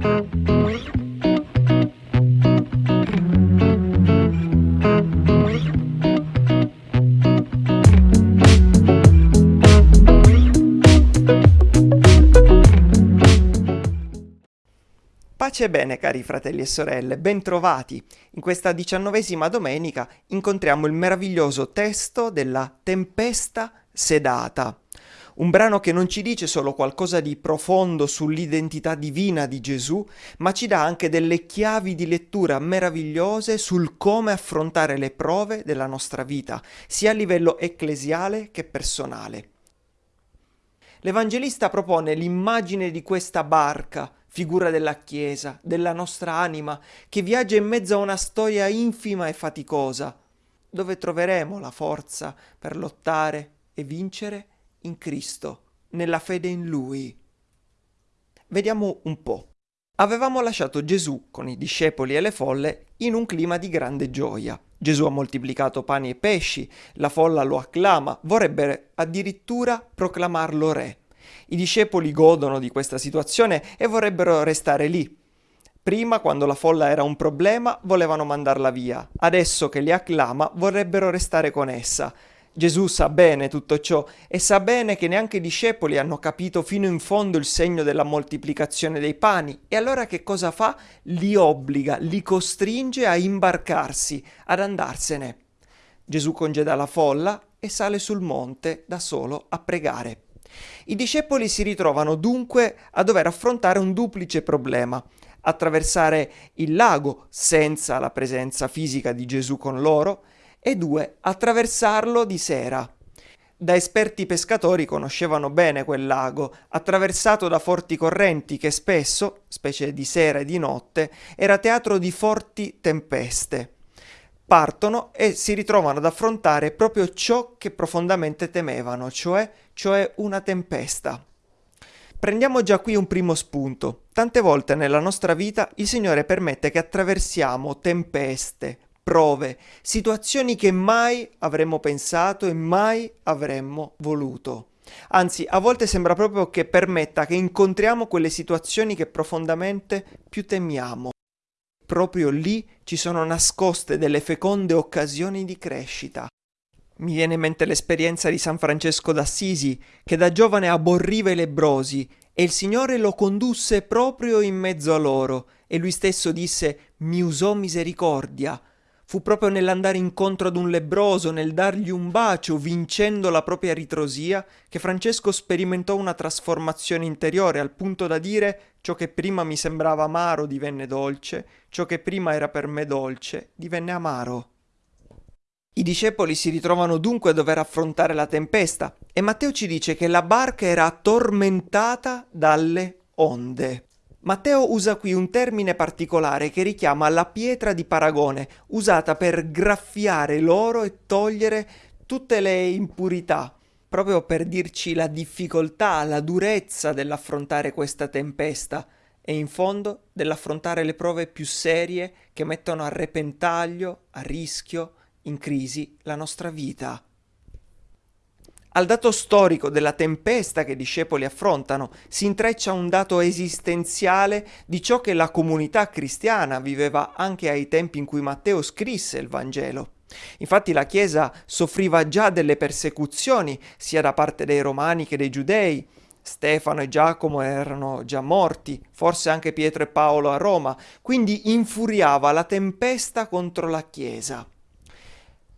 Pace e bene cari fratelli e sorelle, bentrovati! In questa diciannovesima domenica incontriamo il meraviglioso testo della Tempesta sedata, un brano che non ci dice solo qualcosa di profondo sull'identità divina di Gesù, ma ci dà anche delle chiavi di lettura meravigliose sul come affrontare le prove della nostra vita, sia a livello ecclesiale che personale. L'Evangelista propone l'immagine di questa barca, figura della Chiesa, della nostra anima, che viaggia in mezzo a una storia infima e faticosa, dove troveremo la forza per lottare e vincere in Cristo, nella fede in Lui. Vediamo un po'. Avevamo lasciato Gesù con i discepoli e le folle in un clima di grande gioia. Gesù ha moltiplicato pani e pesci, la folla lo acclama, vorrebbe addirittura proclamarlo re. I discepoli godono di questa situazione e vorrebbero restare lì. Prima, quando la folla era un problema, volevano mandarla via. Adesso che li acclama, vorrebbero restare con essa. Gesù sa bene tutto ciò e sa bene che neanche i discepoli hanno capito fino in fondo il segno della moltiplicazione dei pani e allora che cosa fa? Li obbliga, li costringe a imbarcarsi, ad andarsene. Gesù congeda la folla e sale sul monte da solo a pregare. I discepoli si ritrovano dunque a dover affrontare un duplice problema, attraversare il lago senza la presenza fisica di Gesù con loro e due, attraversarlo di sera. Da esperti pescatori conoscevano bene quel lago, attraversato da forti correnti che spesso, specie di sera e di notte, era teatro di forti tempeste partono e si ritrovano ad affrontare proprio ciò che profondamente temevano, cioè, cioè una tempesta. Prendiamo già qui un primo spunto. Tante volte nella nostra vita il Signore permette che attraversiamo tempeste, prove, situazioni che mai avremmo pensato e mai avremmo voluto. Anzi, a volte sembra proprio che permetta che incontriamo quelle situazioni che profondamente più temiamo proprio lì ci sono nascoste delle feconde occasioni di crescita. Mi viene in mente l'esperienza di San Francesco d'Assisi, che da giovane aborriva i lebrosi e il Signore lo condusse proprio in mezzo a loro e lui stesso disse mi usò misericordia Fu proprio nell'andare incontro ad un lebroso, nel dargli un bacio, vincendo la propria ritrosia, che Francesco sperimentò una trasformazione interiore al punto da dire ciò che prima mi sembrava amaro divenne dolce, ciò che prima era per me dolce divenne amaro. I discepoli si ritrovano dunque a dover affrontare la tempesta e Matteo ci dice che la barca era tormentata dalle onde. Matteo usa qui un termine particolare che richiama la pietra di paragone, usata per graffiare l'oro e togliere tutte le impurità, proprio per dirci la difficoltà, la durezza dell'affrontare questa tempesta e in fondo dell'affrontare le prove più serie che mettono a repentaglio, a rischio, in crisi la nostra vita. Al dato storico della tempesta che i discepoli affrontano si intreccia un dato esistenziale di ciò che la comunità cristiana viveva anche ai tempi in cui Matteo scrisse il Vangelo. Infatti la Chiesa soffriva già delle persecuzioni sia da parte dei romani che dei giudei. Stefano e Giacomo erano già morti, forse anche Pietro e Paolo a Roma, quindi infuriava la tempesta contro la Chiesa.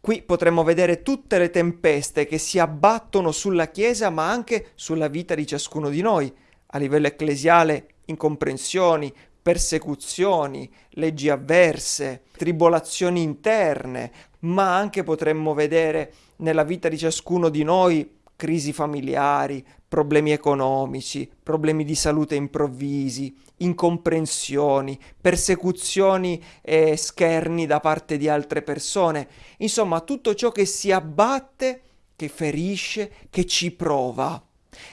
Qui potremmo vedere tutte le tempeste che si abbattono sulla Chiesa ma anche sulla vita di ciascuno di noi, a livello ecclesiale incomprensioni, persecuzioni, leggi avverse, tribolazioni interne, ma anche potremmo vedere nella vita di ciascuno di noi crisi familiari, problemi economici, problemi di salute improvvisi, incomprensioni, persecuzioni e scherni da parte di altre persone, insomma tutto ciò che si abbatte, che ferisce, che ci prova.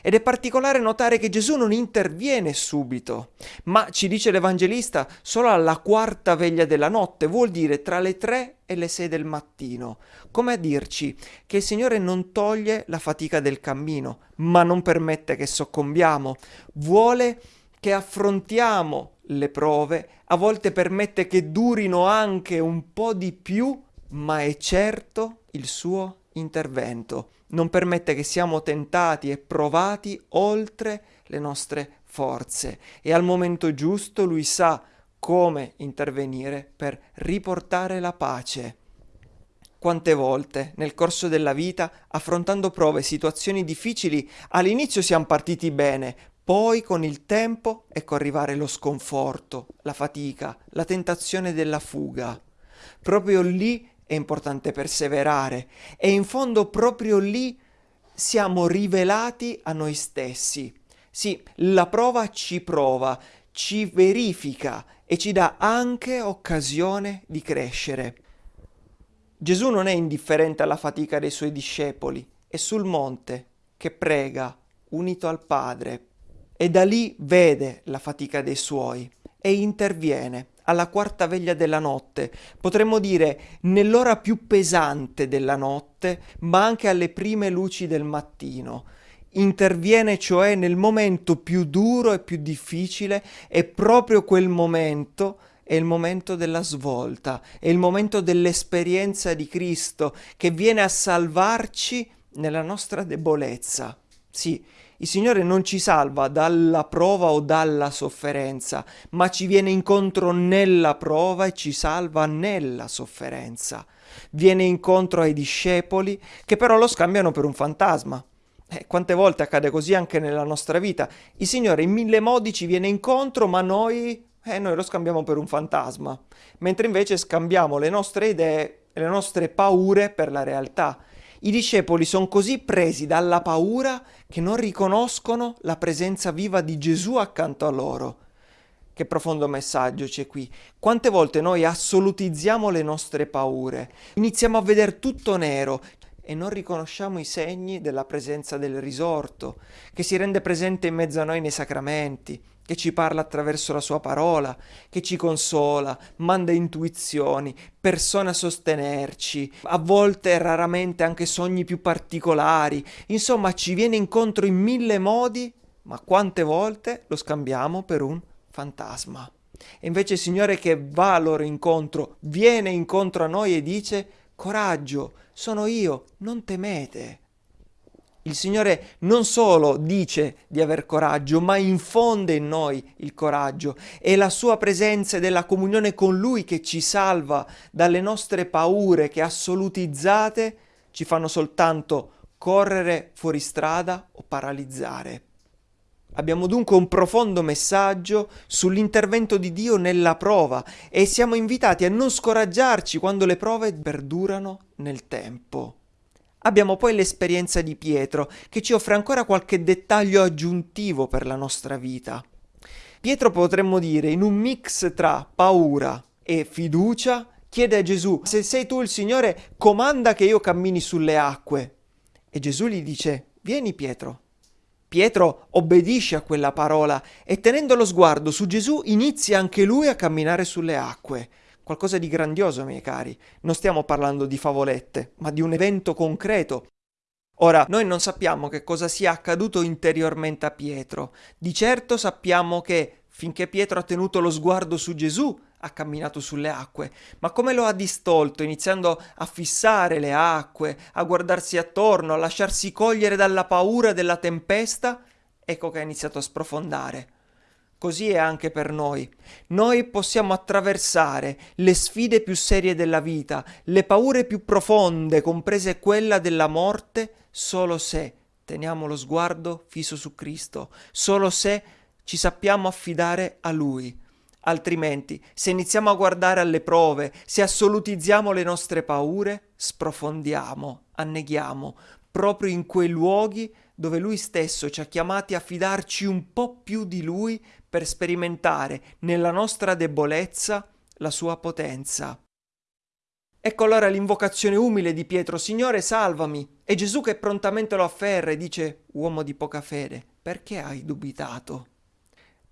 Ed è particolare notare che Gesù non interviene subito, ma ci dice l'Evangelista solo alla quarta veglia della notte, vuol dire tra le tre e le sei del mattino, come a dirci che il Signore non toglie la fatica del cammino, ma non permette che soccombiamo, vuole che affrontiamo le prove, a volte permette che durino anche un po' di più, ma è certo il suo intervento. Non permette che siamo tentati e provati oltre le nostre forze e al momento giusto lui sa come intervenire per riportare la pace. Quante volte nel corso della vita, affrontando prove e situazioni difficili, all'inizio siamo partiti bene, poi con il tempo ecco arrivare lo sconforto, la fatica, la tentazione della fuga. Proprio lì è importante perseverare e in fondo proprio lì siamo rivelati a noi stessi. Sì, la prova ci prova, ci verifica e ci dà anche occasione di crescere. Gesù non è indifferente alla fatica dei suoi discepoli, è sul monte che prega, unito al Padre, e da lì vede la fatica dei suoi e interviene alla quarta veglia della notte, potremmo dire nell'ora più pesante della notte, ma anche alle prime luci del mattino, interviene cioè nel momento più duro e più difficile e proprio quel momento è il momento della svolta, è il momento dell'esperienza di Cristo che viene a salvarci nella nostra debolezza. Sì, il Signore non ci salva dalla prova o dalla sofferenza, ma ci viene incontro nella prova e ci salva nella sofferenza. Viene incontro ai discepoli che però lo scambiano per un fantasma. Eh, quante volte accade così anche nella nostra vita? Il Signore in mille modi ci viene incontro, ma noi, eh, noi lo scambiamo per un fantasma, mentre invece scambiamo le nostre idee e le nostre paure per la realtà. I discepoli sono così presi dalla paura che non riconoscono la presenza viva di Gesù accanto a loro. Che profondo messaggio c'è qui. Quante volte noi assolutizziamo le nostre paure, iniziamo a vedere tutto nero, e non riconosciamo i segni della presenza del risorto, che si rende presente in mezzo a noi nei sacramenti, che ci parla attraverso la sua parola, che ci consola, manda intuizioni, persone a sostenerci, a volte raramente anche sogni più particolari, insomma ci viene incontro in mille modi, ma quante volte lo scambiamo per un fantasma. E invece il Signore che va a loro incontro, viene incontro a noi e dice coraggio, sono io, non temete. Il Signore non solo dice di aver coraggio, ma infonde in noi il coraggio. È la sua presenza e della comunione con Lui che ci salva dalle nostre paure che assolutizzate ci fanno soltanto correre fuori strada o paralizzare. Abbiamo dunque un profondo messaggio sull'intervento di Dio nella prova e siamo invitati a non scoraggiarci quando le prove perdurano nel tempo. Abbiamo poi l'esperienza di Pietro che ci offre ancora qualche dettaglio aggiuntivo per la nostra vita. Pietro potremmo dire in un mix tra paura e fiducia chiede a Gesù se sei tu il Signore comanda che io cammini sulle acque. E Gesù gli dice vieni Pietro Pietro obbedisce a quella parola e tenendo lo sguardo su Gesù inizia anche lui a camminare sulle acque. Qualcosa di grandioso, miei cari. Non stiamo parlando di favolette, ma di un evento concreto. Ora, noi non sappiamo che cosa sia accaduto interiormente a Pietro. Di certo sappiamo che, finché Pietro ha tenuto lo sguardo su Gesù, ha camminato sulle acque, ma come lo ha distolto, iniziando a fissare le acque, a guardarsi attorno, a lasciarsi cogliere dalla paura della tempesta, ecco che ha iniziato a sprofondare. Così è anche per noi. Noi possiamo attraversare le sfide più serie della vita, le paure più profonde, comprese quella della morte, solo se teniamo lo sguardo fisso su Cristo, solo se ci sappiamo affidare a Lui Altrimenti, se iniziamo a guardare alle prove, se assolutizziamo le nostre paure, sprofondiamo, anneghiamo, proprio in quei luoghi dove Lui stesso ci ha chiamati a fidarci un po' più di Lui per sperimentare nella nostra debolezza la sua potenza. Ecco allora l'invocazione umile di Pietro, Signore salvami, e Gesù che prontamente lo afferra e dice, uomo di poca fede, perché hai dubitato?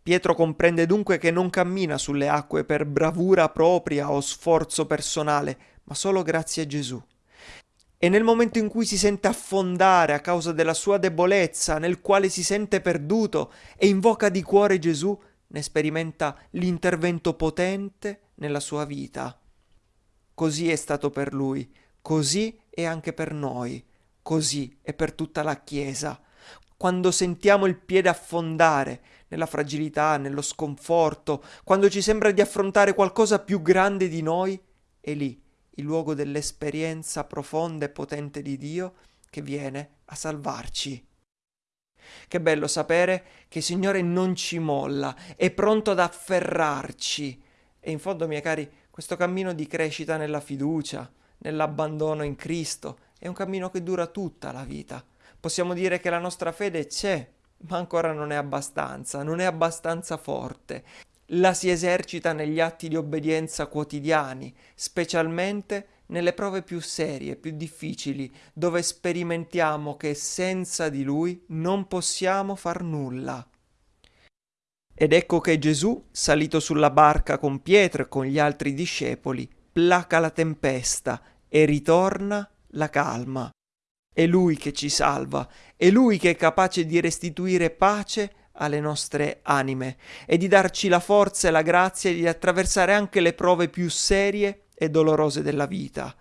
Pietro comprende dunque che non cammina sulle acque per bravura propria o sforzo personale, ma solo grazie a Gesù. E nel momento in cui si sente affondare a causa della sua debolezza, nel quale si sente perduto e invoca di cuore Gesù, ne sperimenta l'intervento potente nella sua vita. Così è stato per lui, così è anche per noi, così è per tutta la Chiesa. Quando sentiamo il piede affondare nella fragilità, nello sconforto, quando ci sembra di affrontare qualcosa più grande di noi, è lì il luogo dell'esperienza profonda e potente di Dio che viene a salvarci. Che bello sapere che il Signore non ci molla, è pronto ad afferrarci. E in fondo, miei cari, questo cammino di crescita nella fiducia, nell'abbandono in Cristo, è un cammino che dura tutta la vita. Possiamo dire che la nostra fede c'è, ma ancora non è abbastanza, non è abbastanza forte. La si esercita negli atti di obbedienza quotidiani, specialmente nelle prove più serie, più difficili, dove sperimentiamo che senza di Lui non possiamo far nulla. Ed ecco che Gesù, salito sulla barca con Pietro e con gli altri discepoli, placa la tempesta e ritorna la calma. È Lui che ci salva, è Lui che è capace di restituire pace alle nostre anime e di darci la forza e la grazia di attraversare anche le prove più serie e dolorose della vita.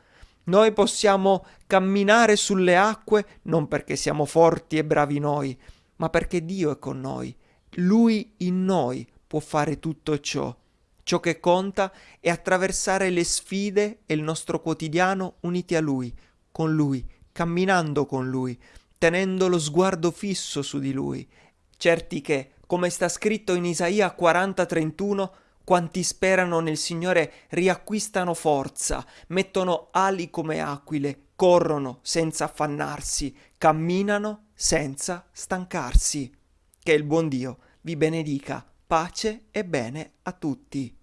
Noi possiamo camminare sulle acque non perché siamo forti e bravi noi, ma perché Dio è con noi. Lui in noi può fare tutto ciò. Ciò che conta è attraversare le sfide e il nostro quotidiano uniti a Lui, con Lui, camminando con Lui, tenendo lo sguardo fisso su di Lui, certi che, come sta scritto in Isaia 40:31, quanti sperano nel Signore riacquistano forza, mettono ali come aquile, corrono senza affannarsi, camminano senza stancarsi. Che il buon Dio vi benedica, pace e bene a tutti.